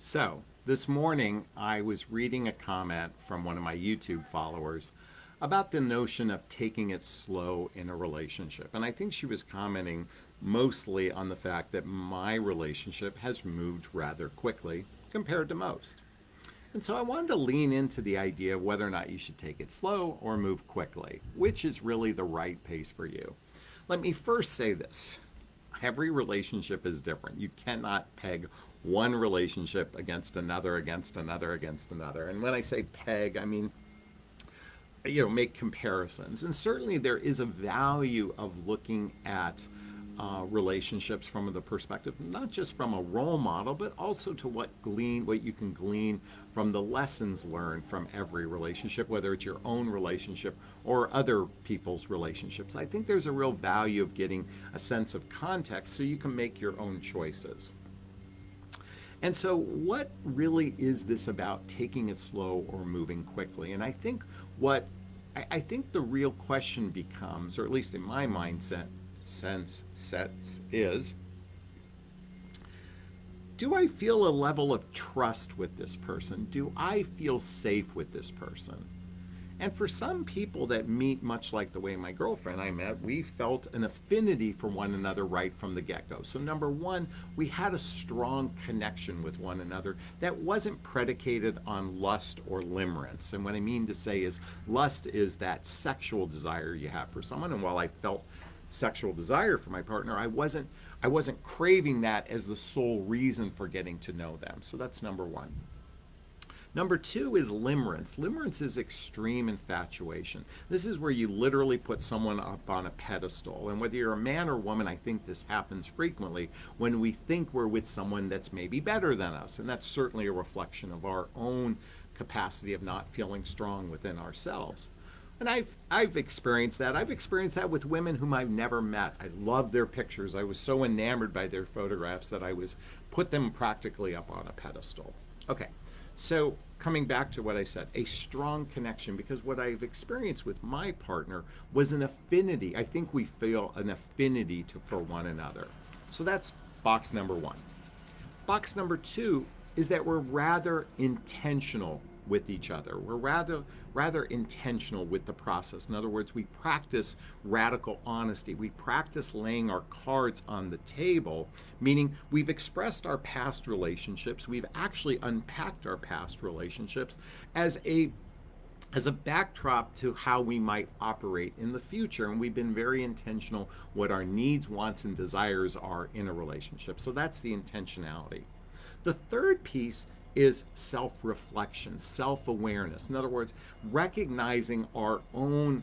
So, this morning I was reading a comment from one of my YouTube followers about the notion of taking it slow in a relationship. And I think she was commenting mostly on the fact that my relationship has moved rather quickly compared to most. And so I wanted to lean into the idea of whether or not you should take it slow or move quickly, which is really the right pace for you. Let me first say this every relationship is different. You cannot peg one relationship against another, against another, against another. And when I say peg, I mean, you know, make comparisons. And certainly there is a value of looking at uh, relationships from the perspective not just from a role model, but also to what glean what you can glean from the lessons learned from every relationship, whether it's your own relationship or other people's relationships. I think there's a real value of getting a sense of context so you can make your own choices. And so, what really is this about taking it slow or moving quickly? And I think what I, I think the real question becomes, or at least in my mindset, sense sets is do I feel a level of trust with this person? Do I feel safe with this person? And for some people that meet much like the way my girlfriend and I met, we felt an affinity for one another right from the get go. So, number one, we had a strong connection with one another that wasn't predicated on lust or limerence. And what I mean to say is, lust is that sexual desire you have for someone. And while I felt sexual desire for my partner, I wasn't I wasn't craving that as the sole reason for getting to know them. So that's number 1. Number two is limerence. Limerence is extreme infatuation. This is where you literally put someone up on a pedestal. And whether you're a man or woman, I think this happens frequently when we think we're with someone that's maybe better than us. And that's certainly a reflection of our own capacity of not feeling strong within ourselves. And I've I've experienced that. I've experienced that with women whom I've never met. I love their pictures. I was so enamored by their photographs that I was put them practically up on a pedestal. Okay. So coming back to what I said, a strong connection because what I've experienced with my partner was an affinity. I think we feel an affinity to, for one another. So that's box number 1. Box number 2 is that we're rather intentional with each other. We're rather rather intentional with the process. In other words, we practice radical honesty. We practice laying our cards on the table, meaning we've expressed our past relationships. We've actually unpacked our past relationships as a as a backdrop to how we might operate in the future. And we've been very intentional what our needs, wants, and desires are in a relationship. So that's the intentionality. The third piece is self reflection, self awareness. In other words, recognizing our own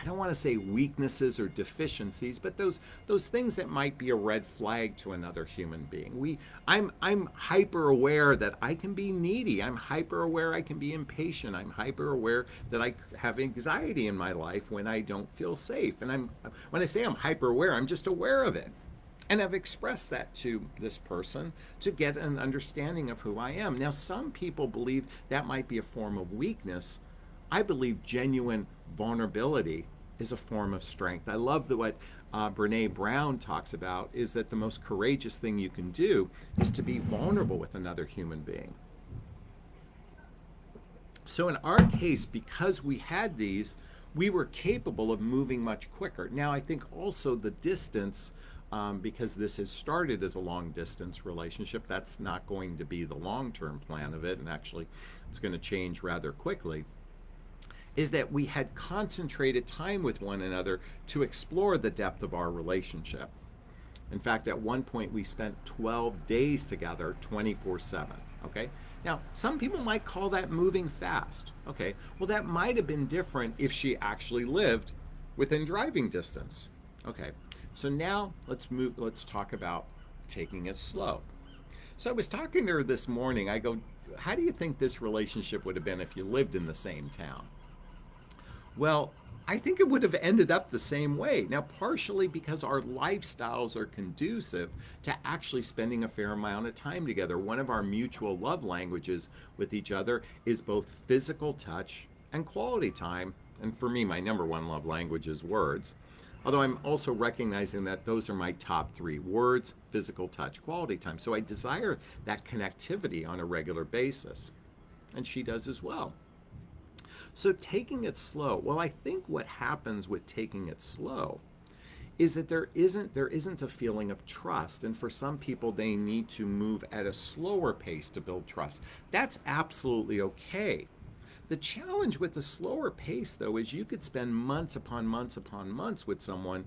I don't want to say weaknesses or deficiencies, but those those things that might be a red flag to another human being. We I'm I'm hyper aware that I can be needy. I'm hyper aware I can be impatient. I'm hyper aware that I have anxiety in my life when I don't feel safe. And I'm when I say I'm hyper aware, I'm just aware of it. And I've expressed that to this person to get an understanding of who I am. Now, some people believe that might be a form of weakness. I believe genuine vulnerability is a form of strength. I love that what uh, Brene Brown talks about is that the most courageous thing you can do is to be vulnerable with another human being. So, in our case, because we had these, we were capable of moving much quicker. Now, I think also the distance um, because this has started as a long distance relationship. That's not going to be the long term plan of it, and actually, it's going to change rather quickly. Is that we had concentrated time with one another to explore the depth of our relationship. In fact, at one point, we spent 12 days together 24 7. Okay? Now, some people might call that moving fast. Okay, well, that might have been different if she actually lived within driving distance. Okay, so now let's move, let's talk about taking it slow. So I was talking to her this morning. I go, how do you think this relationship would have been if you lived in the same town? Well, I think it would have ended up the same way. Now, partially because our lifestyles are conducive to actually spending a fair amount of time together. One of our mutual love languages with each other is both physical touch and quality time. And for me, my number one love language is words. Although I'm also recognizing that those are my top three words physical touch, quality time. So I desire that connectivity on a regular basis. And she does as well. So taking it slow, well, I think what happens with taking it slow is that there isn't there isn't a feeling of trust and for some people they need to move at a slower pace to build trust that's absolutely okay the challenge with the slower pace though is you could spend months upon months upon months with someone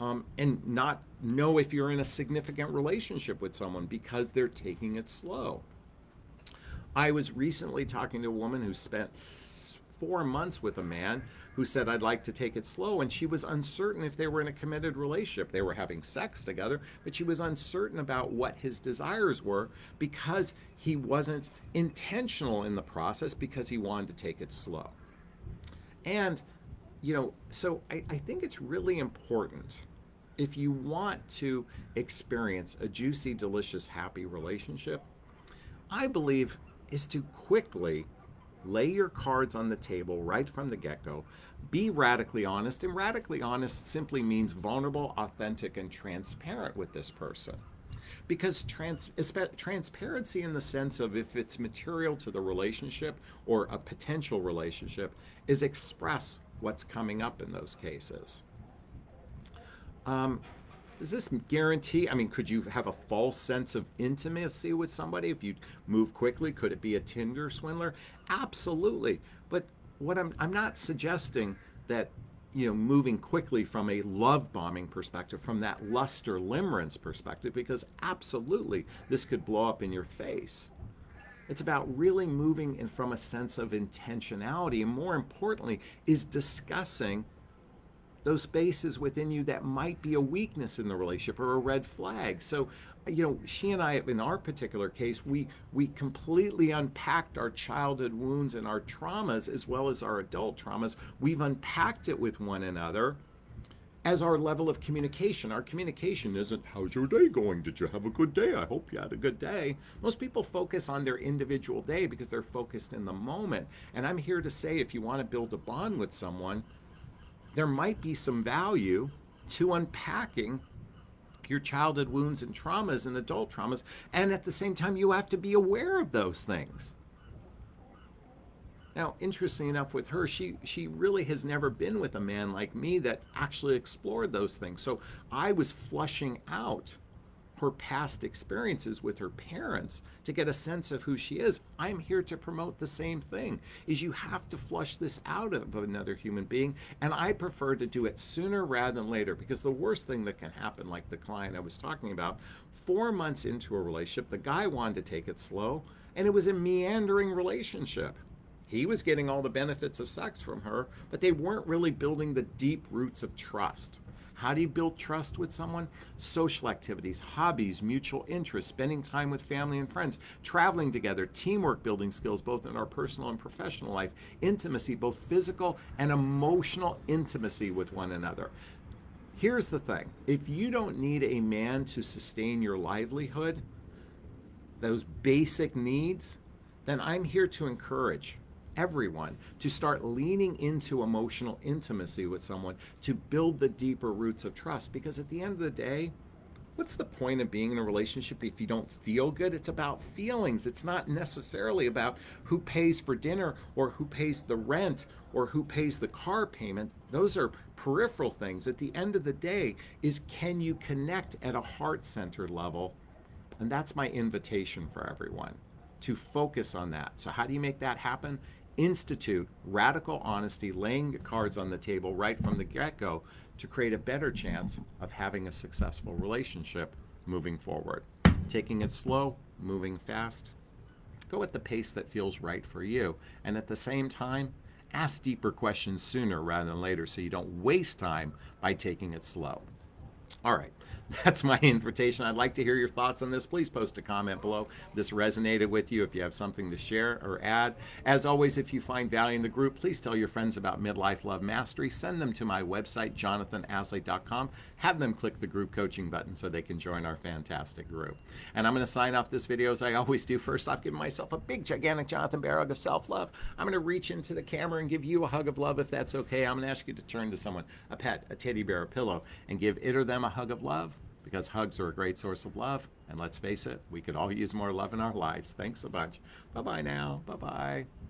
um, and not know if you're in a significant relationship with someone because they're taking it slow. I was recently talking to a woman who spent four months with a man who said, I'd like to take it slow. And she was uncertain if they were in a committed relationship. They were having sex together, but she was uncertain about what his desires were because he wasn't intentional in the process because he wanted to take it slow. And, you know, so I, I think it's really important if you want to experience a juicy, delicious, happy relationship, I believe is to quickly lay your cards on the table right from the get go. Be radically honest, and radically honest simply means vulnerable, authentic, and transparent with this person. Because trans, transparency, in the sense of if it's material to the relationship or a potential relationship, is express what's coming up in those cases. Um, does this guarantee? I mean, could you have a false sense of intimacy with somebody if you move quickly? Could it be a Tinder swindler? Absolutely. But what I'm I'm not suggesting that you know moving quickly from a love bombing perspective, from that luster limerence perspective, because absolutely this could blow up in your face. It's about really moving in from a sense of intentionality, and more importantly, is discussing those spaces within you that might be a weakness in the relationship or a red flag. So, you know, she and I, in our particular case, we we completely unpacked our childhood wounds and our traumas as well as our adult traumas. We've unpacked it with one another as our level of communication. Our communication isn't, how's your day going? Did you have a good day? I hope you had a good day. Most people focus on their individual day because they're focused in the moment. And I'm here to say if you want to build a bond with someone, there might be some value to unpacking your childhood wounds and traumas and adult traumas. And at the same time, you have to be aware of those things. Now, interesting enough with her, she she really has never been with a man like me that actually explored those things. So I was flushing out her past experiences with her parents to get a sense of who she is. I'm here to promote the same thing. Is you have to flush this out of another human being and I prefer to do it sooner rather than later because the worst thing that can happen like the client I was talking about, 4 months into a relationship, the guy wanted to take it slow and it was a meandering relationship. He was getting all the benefits of sex from her, but they weren't really building the deep roots of trust. How do you build trust with someone? Social activities, hobbies, mutual interests, spending time with family and friends, traveling together, teamwork building skills, both in our personal and professional life, intimacy, both physical and emotional intimacy with one another. Here's the thing if you don't need a man to sustain your livelihood, those basic needs, then I'm here to encourage everyone to start leaning into emotional intimacy with someone to build the deeper roots of trust. Because at the end of the day, what's the point of being in a relationship if you don't feel good? It's about feelings. It's not necessarily about who pays for dinner or who pays the rent or who pays the car payment. Those are peripheral things. At the end of the day, is can you connect at a heart centered level? And that's my invitation for everyone to focus on that. So, how do you make that happen? Institute radical honesty, laying the cards on the table right from the get go to create a better chance of having a successful relationship moving forward. Taking it slow, moving fast. Go at the pace that feels right for you. And at the same time, ask deeper questions sooner rather than later so you don't waste time by taking it slow. All right, that's my invitation. I'd like to hear your thoughts on this. Please post a comment below. This resonated with you. If you have something to share or add, as always, if you find value in the group, please tell your friends about Midlife Love Mastery. Send them to my website, jonathanaslay.com. Have them click the group coaching button so they can join our fantastic group. And I'm going to sign off this video as I always do. First off, giving myself a big, gigantic Jonathan Bear of self love. I'm going to reach into the camera and give you a hug of love if that's okay. I'm going to ask you to turn to someone, a pet, a teddy bear, a pillow, and give it or them a hug of love because hugs are a great source of love. And let's face it, we could all use more love in our lives. Thanks a bunch. Bye bye now. Bye bye.